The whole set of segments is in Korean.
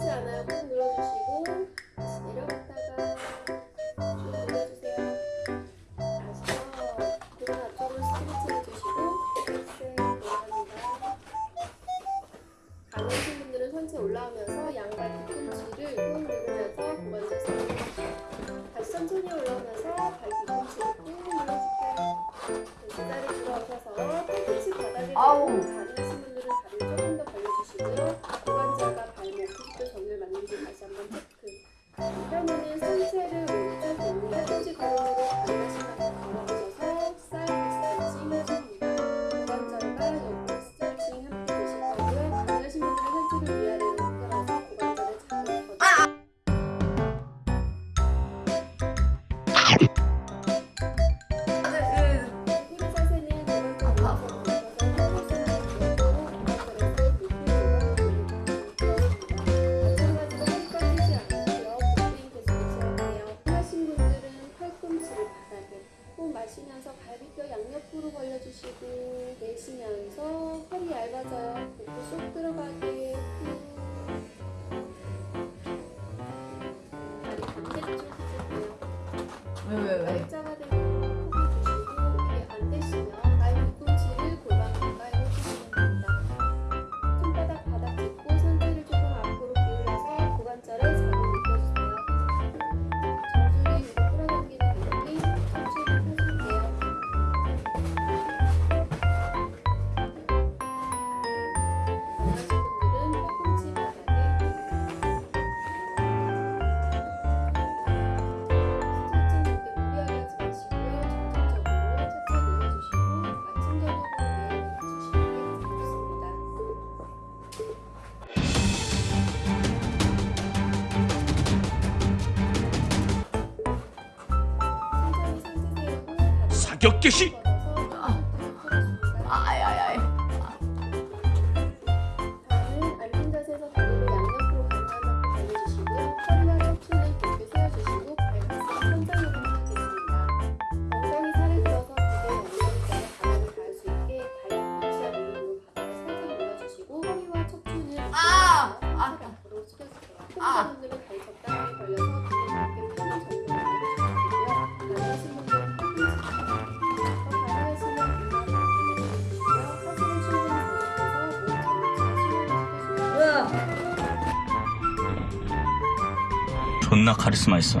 흔치 않아요. 꾹 눌러주시고 이렇게 주시고 내쉬면서 허리 얇아져요. 복부 쏙 들어가게 격계시! 존나 카리스마 있어.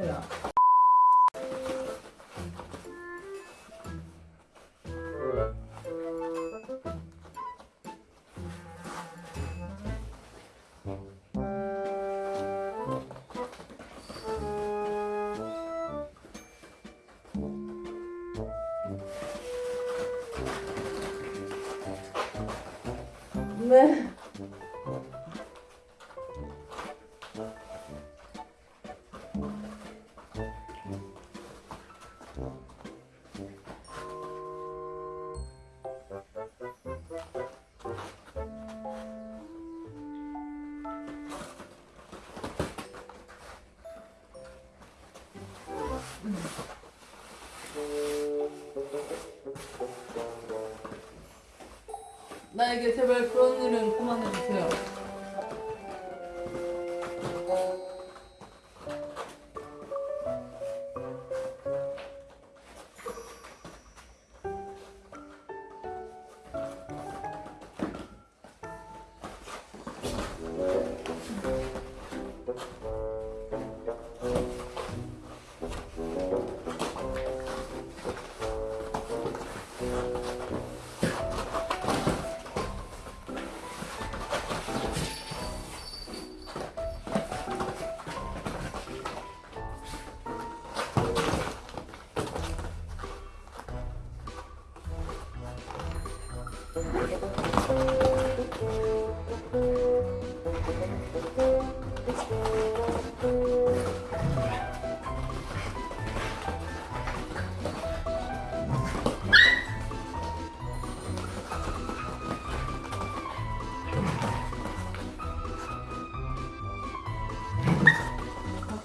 그야. 네. 나에게 제발 그런 일은 그만해주세요.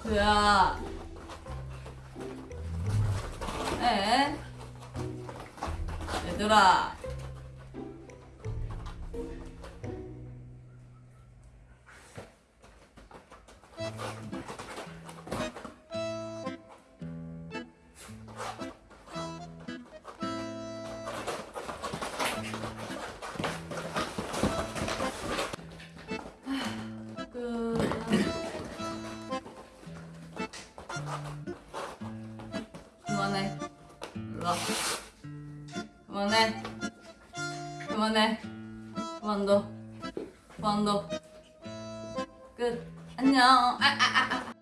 그야. 에? 얘들아. 그만해. 일로 와. 그만해. 그만해. 그만둬. 그만둬. 끝. 안녕. 아, 아, 아, 아.